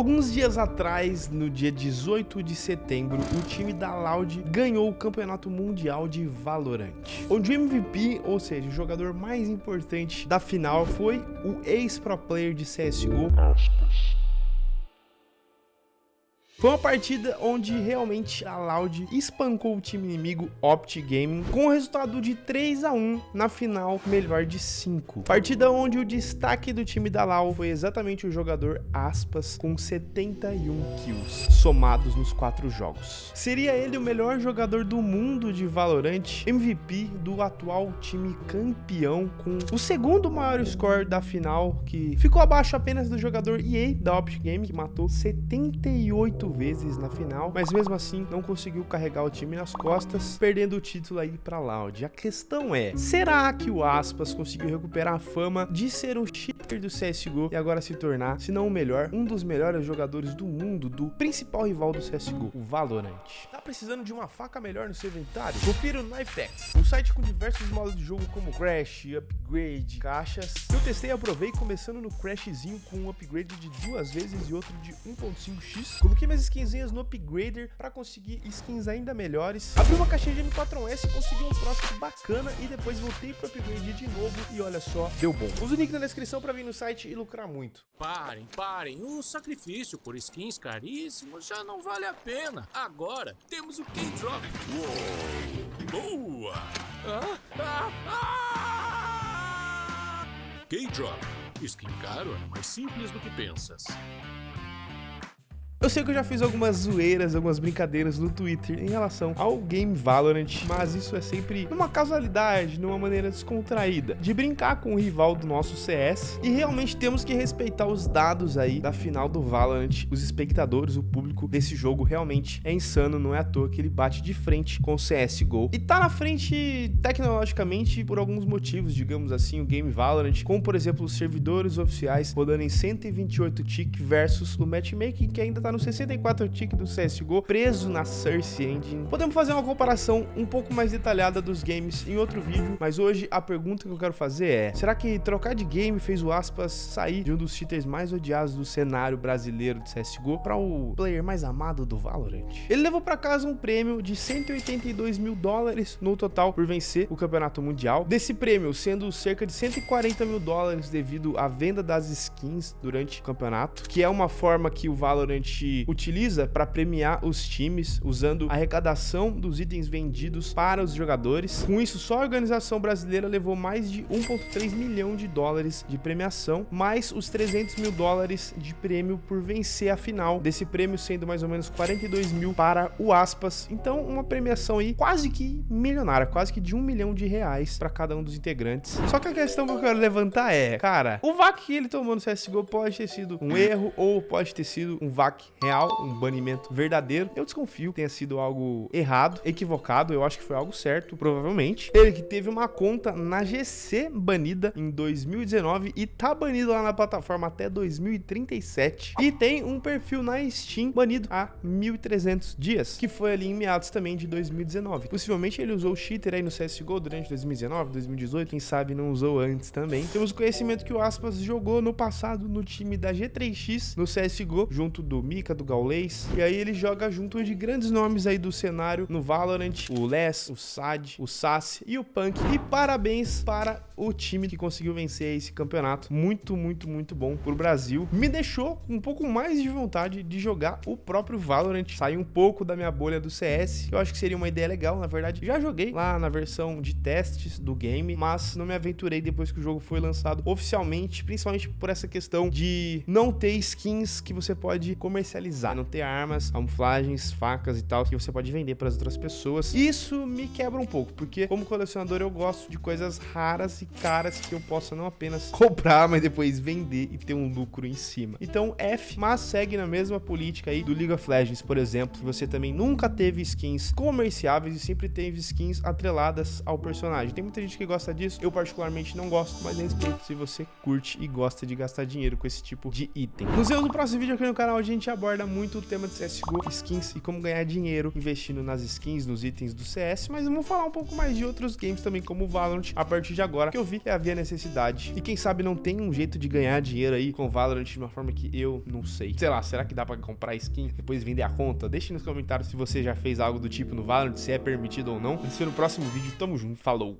Alguns dias atrás, no dia 18 de setembro, o time da Loud ganhou o Campeonato Mundial de Valorant, onde o MVP, ou seja, o jogador mais importante da final, foi o ex-pro player de CSGO, foi uma partida onde realmente a Loud espancou o time inimigo Opt Gaming com o resultado de 3 a 1 na final melhor de 5. Partida onde o destaque do time da Loud foi exatamente o jogador Aspas com 71 kills somados nos quatro jogos. Seria ele o melhor jogador do mundo de Valorant, MVP do atual time campeão com o segundo maior score da final que ficou abaixo apenas do jogador EA da Opt Gaming que matou 78 vezes na final, mas mesmo assim não conseguiu carregar o time nas costas, perdendo o título aí para Loud. A questão é, será que o Aspas conseguiu recuperar a fama de ser um cheater do CSGO e agora se tornar, se não o melhor, um dos melhores jogadores do mundo do principal rival do CSGO, o Valorant? Tá precisando de uma faca melhor no seu inventário? Confira o Knifex, um site com diversos modos de jogo como Crash, Upgrade, caixas. Eu testei e aprovei começando no Crashzinho com um upgrade de duas vezes e outro de 1.5x. Coloquei skinzinhas no Upgrader para conseguir skins ainda melhores. Abri uma caixinha de M4S, consegui um troço bacana e depois voltei pro Upgrade de novo e olha só, deu bom. Usa o link na descrição para vir no site e lucrar muito. Parem, parem, o sacrifício por skins caríssimos já não vale a pena. Agora temos o K-Drop. Boa! Ah, ah, ah! K-Drop. Skin caro é mais simples do que pensas. Sei que eu já fiz algumas zoeiras, algumas brincadeiras no Twitter em relação ao game Valorant, mas isso é sempre numa casualidade, numa maneira descontraída, de brincar com o rival do nosso CS, e realmente temos que respeitar os dados aí da final do Valorant, os espectadores, o público desse jogo realmente é insano, não é à toa que ele bate de frente com o CSGO, e tá na frente tecnologicamente por alguns motivos, digamos assim, o game Valorant, como por exemplo os servidores oficiais rodando em 128 tick versus o matchmaking que ainda tá no 64 tick do CSGO, preso na Source Engine. Podemos fazer uma comparação um pouco mais detalhada dos games em outro vídeo, mas hoje a pergunta que eu quero fazer é, será que trocar de game fez o Aspas sair de um dos cheaters mais odiados do cenário brasileiro de CSGO para o player mais amado do Valorant? Ele levou para casa um prêmio de 182 mil dólares no total por vencer o campeonato mundial. Desse prêmio, sendo cerca de 140 mil dólares devido à venda das skins durante o campeonato, que é uma forma que o Valorant utiliza para premiar os times usando a arrecadação dos itens vendidos para os jogadores. Com isso, só a organização brasileira levou mais de 1,3 milhão de dólares de premiação, mais os 300 mil dólares de prêmio por vencer a final, desse prêmio sendo mais ou menos 42 mil para o Aspas. Então, uma premiação aí quase que milionária, quase que de um milhão de reais para cada um dos integrantes. Só que a questão que eu quero levantar é, cara, o VAC que ele tomou no CSGO pode ter sido um erro ou pode ter sido um VAC real, um banimento verdadeiro. Eu desconfio que tenha sido algo errado, equivocado. Eu acho que foi algo certo, provavelmente. Ele que teve uma conta na GC banida em 2019 e tá banido lá na plataforma até 2037. E tem um perfil na Steam banido há 1.300 dias, que foi ali em meados também de 2019. Possivelmente ele usou o cheater aí no CSGO durante 2019, 2018, quem sabe não usou antes também. Temos conhecimento que o Aspas jogou no passado no time da G3X no CSGO, junto do Mika, do Gaules. E aí ele joga junto de grandes nomes aí do cenário no Valorant, o Les, o Sad, o Sass e o Punk. E parabéns para o time que conseguiu vencer esse campeonato. Muito, muito, muito bom pro Brasil. Me deixou um pouco mais de vontade de jogar o próprio Valorant. Sair um pouco da minha bolha do CS. Eu acho que seria uma ideia legal, na verdade. Já joguei lá na versão de testes do game, mas não me aventurei depois que o jogo foi lançado oficialmente, principalmente por essa questão de não ter skins que você pode comercializar não ter armas, camuflagens, facas e tal que você pode vender para as outras pessoas. Isso me quebra um pouco, porque como colecionador eu gosto de coisas raras e caras que eu possa não apenas comprar, mas depois vender e ter um lucro em cima. Então F, mas segue na mesma política aí do League of Legends, por exemplo, que você também nunca teve skins comerciáveis e sempre teve skins atreladas ao personagem. Tem muita gente que gosta disso, eu particularmente não gosto, mas respeito se você curte e gosta de gastar dinheiro com esse tipo de item. Nos vemos no próximo vídeo aqui no canal, a gente aborda aborda muito o tema de CSGO, skins e como ganhar dinheiro investindo nas skins, nos itens do CS, mas vamos falar um pouco mais de outros games também, como Valorant, a partir de agora, que eu vi que havia necessidade. E quem sabe não tem um jeito de ganhar dinheiro aí com Valorant de uma forma que eu não sei. Sei lá, será que dá pra comprar skin, depois vender a conta? Deixe nos comentários se você já fez algo do tipo no Valorant, se é permitido ou não. Se no próximo vídeo, tamo junto, falou!